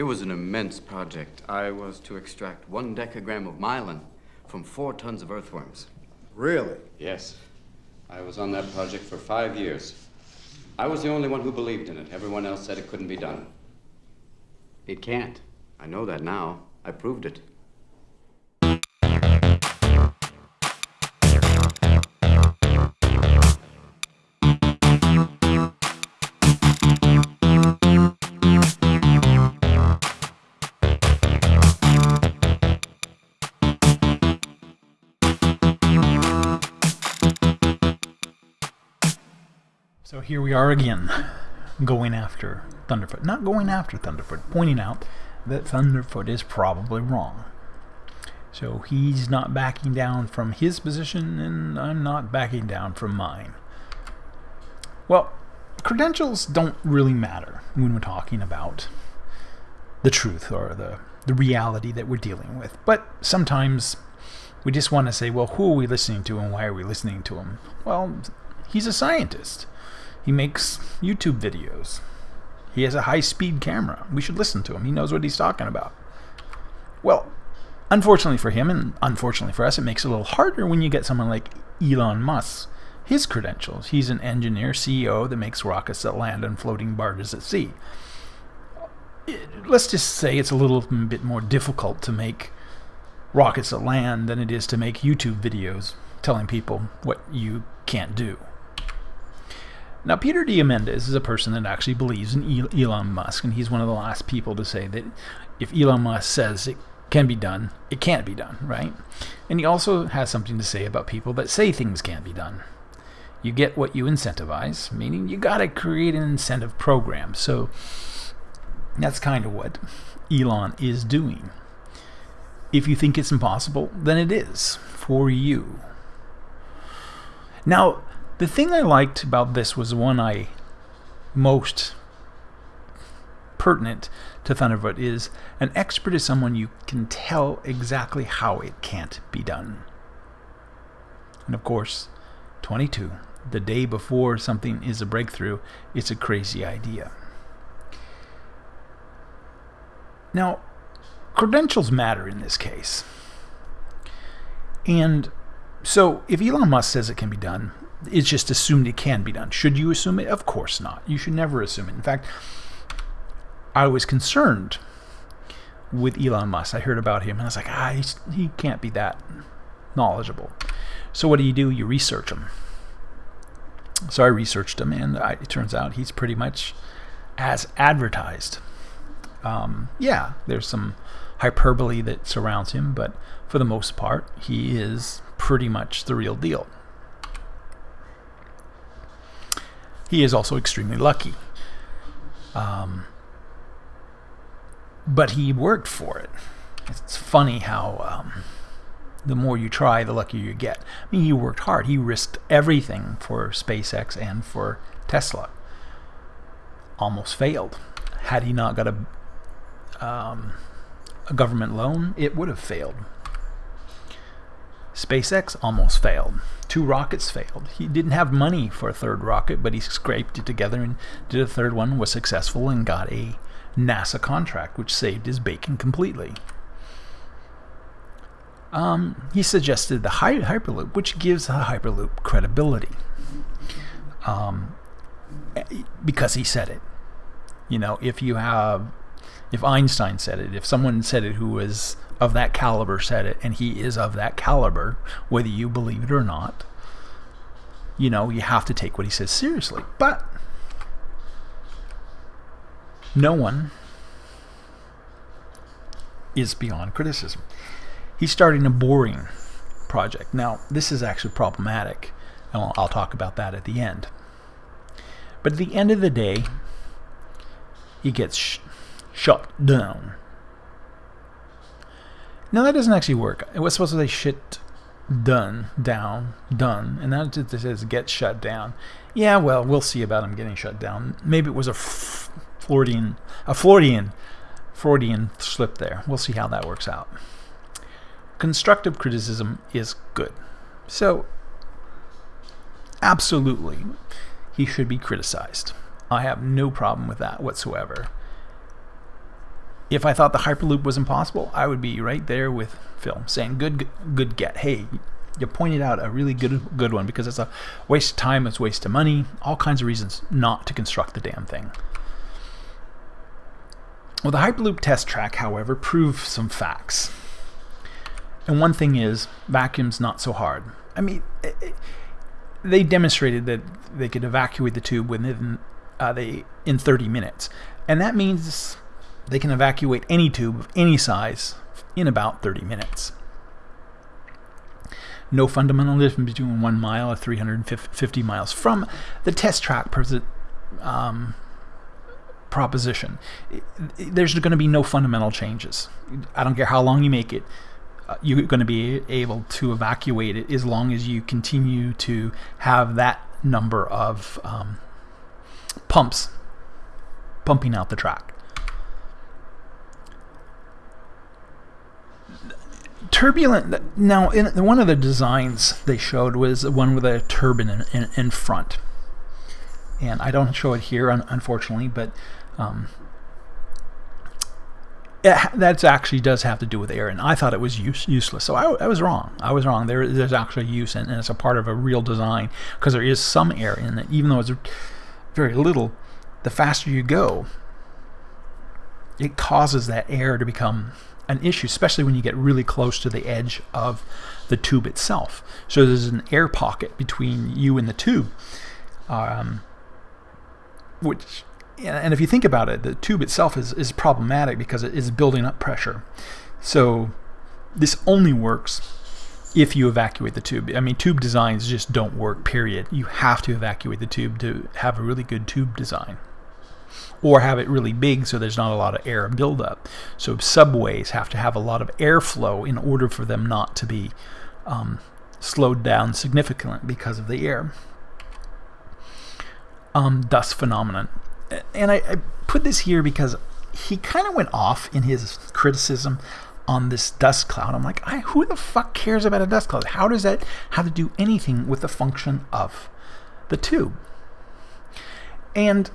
It was an immense project. I was to extract one decagram of myelin from four tons of earthworms. Really? Yes. I was on that project for five years. I was the only one who believed in it. Everyone else said it couldn't be done. It can't. I know that now. I proved it. So here we are again, going after Thunderfoot. Not going after Thunderfoot, pointing out that Thunderfoot is probably wrong. So he's not backing down from his position, and I'm not backing down from mine. Well, credentials don't really matter when we're talking about the truth or the, the reality that we're dealing with. But sometimes we just want to say, well, who are we listening to and why are we listening to him? Well, he's a scientist. He makes YouTube videos. He has a high speed camera. We should listen to him. He knows what he's talking about. Well, unfortunately for him, and unfortunately for us, it makes it a little harder when you get someone like Elon Musk. His credentials. He's an engineer, CEO that makes rockets that land on floating barges at sea. Let's just say it's a little bit more difficult to make rockets that land than it is to make YouTube videos telling people what you can't do. Now, Peter Diamandis is a person that actually believes in Elon Musk, and he's one of the last people to say that if Elon Musk says it can be done, it can't be done, right? And he also has something to say about people that say things can't be done. You get what you incentivize, meaning you got to create an incentive program. So that's kind of what Elon is doing. If you think it's impossible, then it is for you. Now, the thing I liked about this was the one I most pertinent to Thunderfoot is an expert is someone you can tell exactly how it can't be done. And of course, 22, the day before something is a breakthrough, it's a crazy idea. Now, credentials matter in this case. And so if Elon Musk says it can be done, it's just assumed it can be done. Should you assume it? Of course not. You should never assume it. In fact, I was concerned with Elon Musk. I heard about him and I was like, ah, he can't be that knowledgeable. So what do you do? You research him. So I researched him, and I, it turns out he's pretty much as advertised. Um, yeah, there's some hyperbole that surrounds him, but for the most part, he is pretty much the real deal. He is also extremely lucky. Um, but he worked for it. It's funny how um, the more you try, the luckier you get. I mean, he worked hard. He risked everything for SpaceX and for Tesla. Almost failed. Had he not got a, um, a government loan, it would have failed. SpaceX almost failed. Two rockets failed. He didn't have money for a third rocket, but he scraped it together and did a third one, was successful, and got a NASA contract, which saved his bacon completely. Um, he suggested the Hyperloop, which gives the Hyperloop credibility. Um, because he said it. You know, if you have, if Einstein said it, if someone said it who was of that caliber said it, and he is of that caliber, whether you believe it or not. You know, you have to take what he says seriously. But no one is beyond criticism. He's starting a boring project. Now, this is actually problematic, and I'll, I'll talk about that at the end. But at the end of the day, he gets sh shut down now that doesn't actually work. It was supposed to say shit done, down, done, and that just says get shut down. Yeah, well, we'll see about him getting shut down. Maybe it was a Floridian, a Floridian, Freudian slip there. We'll see how that works out. Constructive criticism is good. So, absolutely, he should be criticized. I have no problem with that whatsoever. If I thought the Hyperloop was impossible, I would be right there with Phil saying, "Good, good get." Hey, you pointed out a really good, good one because it's a waste of time, it's waste of money, all kinds of reasons not to construct the damn thing. Well, the Hyperloop test track, however, proved some facts. And one thing is, vacuum's not so hard. I mean, it, it, they demonstrated that they could evacuate the tube within uh, they in 30 minutes, and that means they can evacuate any tube of any size in about 30 minutes. No fundamental difference between one mile or 350 miles from the test track um, proposition. There's going to be no fundamental changes. I don't care how long you make it. Uh, you're going to be able to evacuate it as long as you continue to have that number of um, pumps pumping out the track. Turbulent. Now, in one of the designs they showed was one with a turbine in, in, in front, and I don't show it here, un unfortunately, but um, that actually does have to do with air, and I thought it was use, useless. So I, I, was wrong. I was wrong. There, there's actually use, and, and it's a part of a real design because there is some air in it, even though it's very little. The faster you go, it causes that air to become an issue, especially when you get really close to the edge of the tube itself. So there's an air pocket between you and the tube, um, which, and if you think about it, the tube itself is, is problematic because it is building up pressure. So this only works if you evacuate the tube. I mean, tube designs just don't work, period. You have to evacuate the tube to have a really good tube design or have it really big so there's not a lot of air buildup. So subways have to have a lot of airflow in order for them not to be um, slowed down significantly because of the air. Um, dust phenomenon. And I, I put this here because he kind of went off in his criticism on this dust cloud. I'm like, who the fuck cares about a dust cloud? How does that have to do anything with the function of the tube? And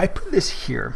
I put this here,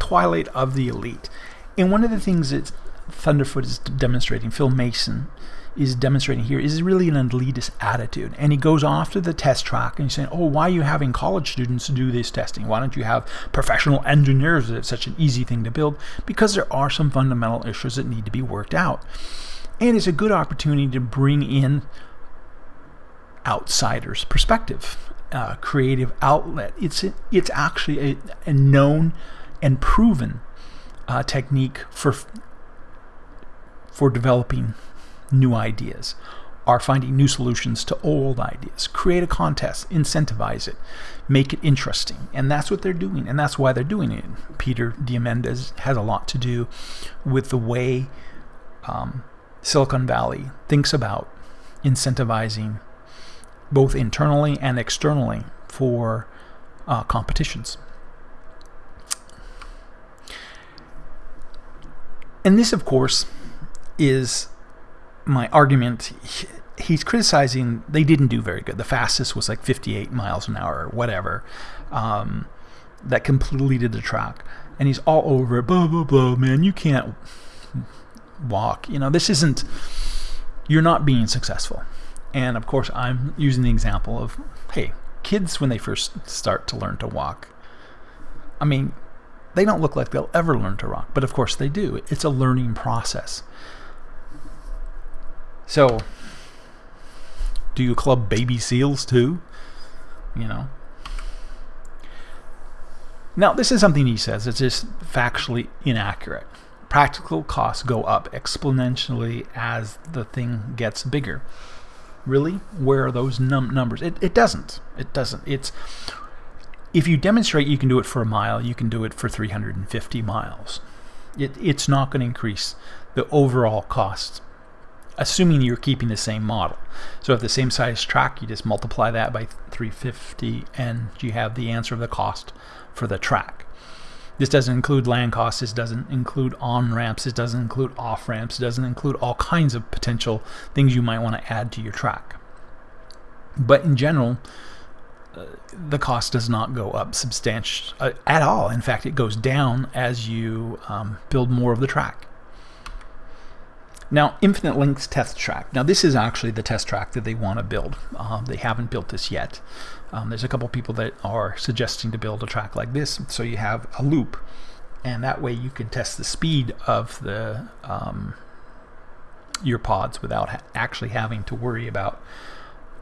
Twilight of the Elite. And one of the things that Thunderfoot is demonstrating, Phil Mason is demonstrating here, is really an elitist attitude. And he goes off to the test track and he's saying, oh, why are you having college students do this testing? Why don't you have professional engineers? It's such an easy thing to build. Because there are some fundamental issues that need to be worked out. And it's a good opportunity to bring in outsiders' perspective uh, creative outlet. It's it's actually a, a known and proven uh, technique for for developing new ideas are finding new solutions to old ideas. Create a contest, incentivize it, make it interesting. And that's what they're doing. And that's why they're doing it. Peter Diamandis has a lot to do with the way um, Silicon Valley thinks about incentivizing both internally and externally for uh, competitions. And this, of course, is my argument. He's criticizing they didn't do very good. The fastest was like 58 miles an hour or whatever. Um, that completed the track. And he's all over it. Blah, blah, blah, man. You can't walk. You know, this isn't, you're not being successful. And of course, I'm using the example of hey, kids, when they first start to learn to walk, I mean, they don't look like they'll ever learn to walk, but of course they do. It's a learning process. So, do you club baby seals too? You know? Now, this is something he says, it's just factually inaccurate. Practical costs go up exponentially as the thing gets bigger. Really? Where are those num numbers? It, it doesn't. It doesn't. It's if you demonstrate you can do it for a mile, you can do it for 350 miles. It, it's not going to increase the overall cost, assuming you're keeping the same model. So if the same size track, you just multiply that by 350 and you have the answer of the cost for the track. This doesn't include land costs, this doesn't include on-ramps, this doesn't include off-ramps, it doesn't include all kinds of potential things you might want to add to your track. But in general, the cost does not go up substantial uh, at all. In fact, it goes down as you um, build more of the track. Now, Infinite Links test track. Now, this is actually the test track that they want to build. Um, they haven't built this yet. Um, there's a couple people that are suggesting to build a track like this, so you have a loop, and that way you can test the speed of the um, your pods without ha actually having to worry about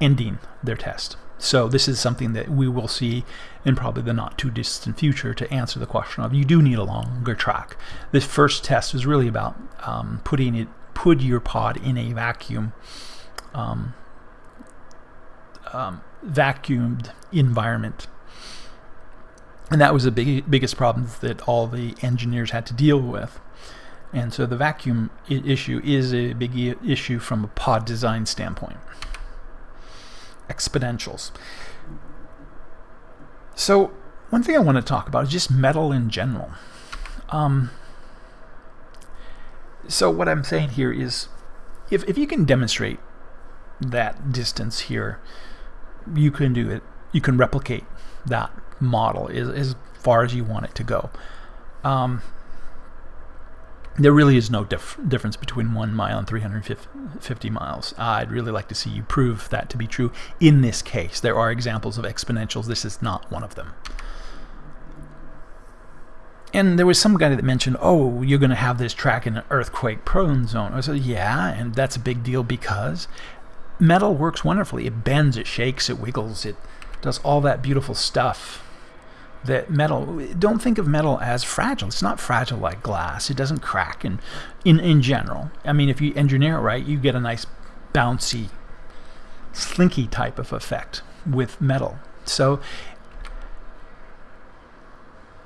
ending their test. So this is something that we will see in probably the not too distant future to answer the question of you do need a longer track. This first test was really about um, putting it put your pod in a vacuum um, um, vacuumed environment. And that was the big, biggest problem that all the engineers had to deal with. And so the vacuum issue is a big issue from a pod design standpoint exponentials. So one thing I want to talk about is just metal in general. Um, so what I'm saying here is if, if you can demonstrate that distance here, you can do it. You can replicate that model as, as far as you want it to go. Um, there really is no dif difference between one mile and 350 miles. I'd really like to see you prove that to be true in this case. There are examples of exponentials. This is not one of them. And there was some guy that mentioned, oh, you're going to have this track in an earthquake prone zone. I said, yeah, and that's a big deal because metal works wonderfully. It bends, it shakes, it wiggles, it does all that beautiful stuff that metal don't think of metal as fragile. It's not fragile like glass. It doesn't crack and in in general. I mean if you engineer it right you get a nice bouncy slinky type of effect with metal. So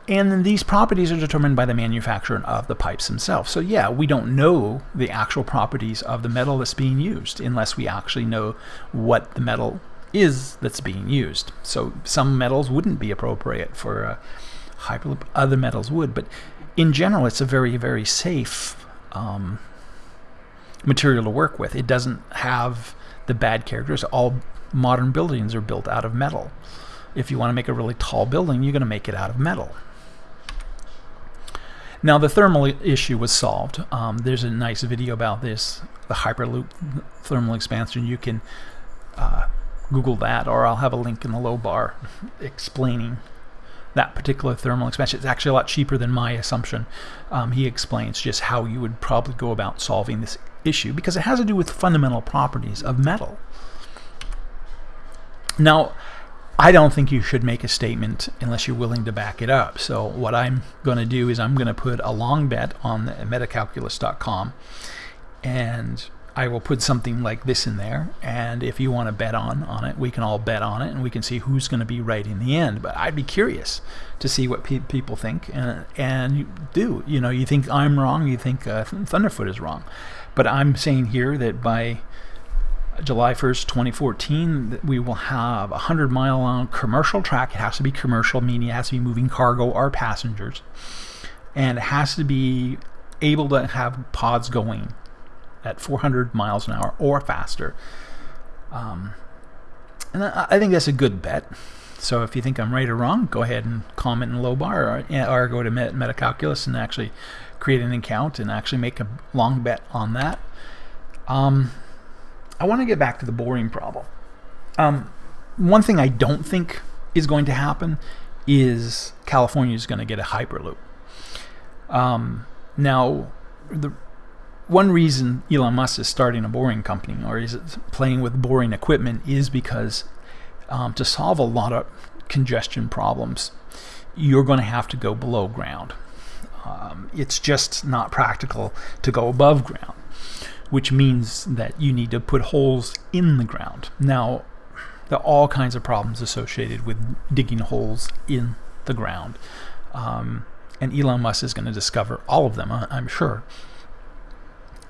and these properties are determined by the manufacturer of the pipes themselves. So yeah, we don't know the actual properties of the metal that's being used unless we actually know what the metal is that's being used. So some metals wouldn't be appropriate for a hyperloop, other metals would, but in general it's a very, very safe um, material to work with. It doesn't have the bad characters. All modern buildings are built out of metal. If you want to make a really tall building, you're going to make it out of metal. Now the thermal issue was solved. Um, there's a nice video about this, the Hyperloop thermal expansion. You can uh, Google that, or I'll have a link in the low bar explaining that particular thermal expansion. It's actually a lot cheaper than my assumption. Um, he explains just how you would probably go about solving this issue because it has to do with fundamental properties of metal. Now, I don't think you should make a statement unless you're willing to back it up. So what I'm going to do is I'm going to put a long bet on metacalculus.com and I will put something like this in there. And if you want to bet on on it we can all bet on it and we can see who's going to be right in the end. But I'd be curious to see what pe people think and, and you do. You know you think I'm wrong you think uh, Thunderfoot is wrong. But I'm saying here that by July 1st 2014 we will have a 100 mile long commercial track it has to be commercial meaning it has to be moving cargo or passengers and it has to be able to have pods going at 400 miles an hour or faster. Um, and I, think that's a good bet. So if you think I'm right or wrong, go ahead and comment in low bar or, or go to Metacalculus and actually create an account and actually make a long bet on that. Um, I want to get back to the boring problem. Um, one thing I don't think is going to happen is California is going to get a Hyperloop. Um, now, the one reason Elon Musk is starting a boring company or is playing with boring equipment is because um, to solve a lot of congestion problems, you're going to have to go below ground. Um, it's just not practical to go above ground, which means that you need to put holes in the ground. Now, there are all kinds of problems associated with digging holes in the ground. Um, and Elon Musk is going to discover all of them, I'm sure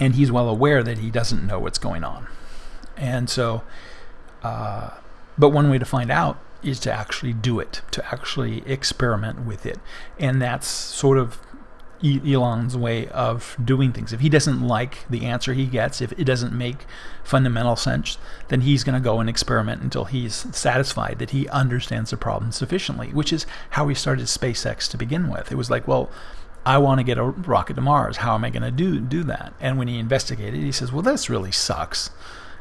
and he's well aware that he doesn't know what's going on. And so, uh, but one way to find out is to actually do it, to actually experiment with it. And that's sort of Elon's way of doing things. If he doesn't like the answer he gets, if it doesn't make fundamental sense, then he's going to go and experiment until he's satisfied that he understands the problem sufficiently, which is how he started SpaceX to begin with. It was like, well, I want to get a rocket to Mars. How am I going to do do that? And when he investigated, he says, well, this really sucks.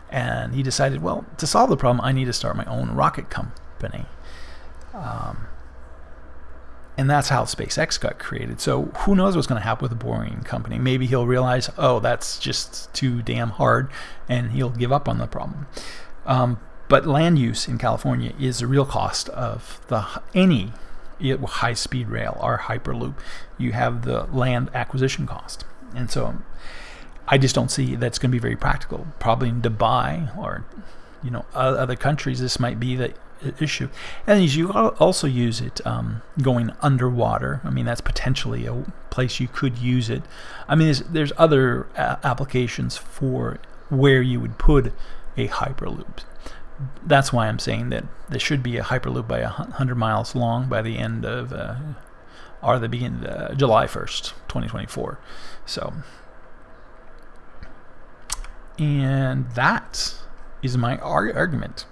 And he decided, well, to solve the problem, I need to start my own rocket company. Um, and that's how SpaceX got created. So who knows what's going to happen with the Boring Company? Maybe he'll realize, oh, that's just too damn hard, and he'll give up on the problem. Um, but land use in California is the real cost of the any high-speed rail or hyperloop. You have the land acquisition cost, and so I just don't see that's going to be very practical. Probably in Dubai or you know other countries, this might be the issue. And you also use it um, going underwater. I mean, that's potentially a place you could use it. I mean, there's, there's other applications for where you would put a hyperloop. That's why I'm saying that there should be a hyperloop by 100 miles long by the end of, uh, or the beginning, uh, July 1st, 2024. So, and that is my argument.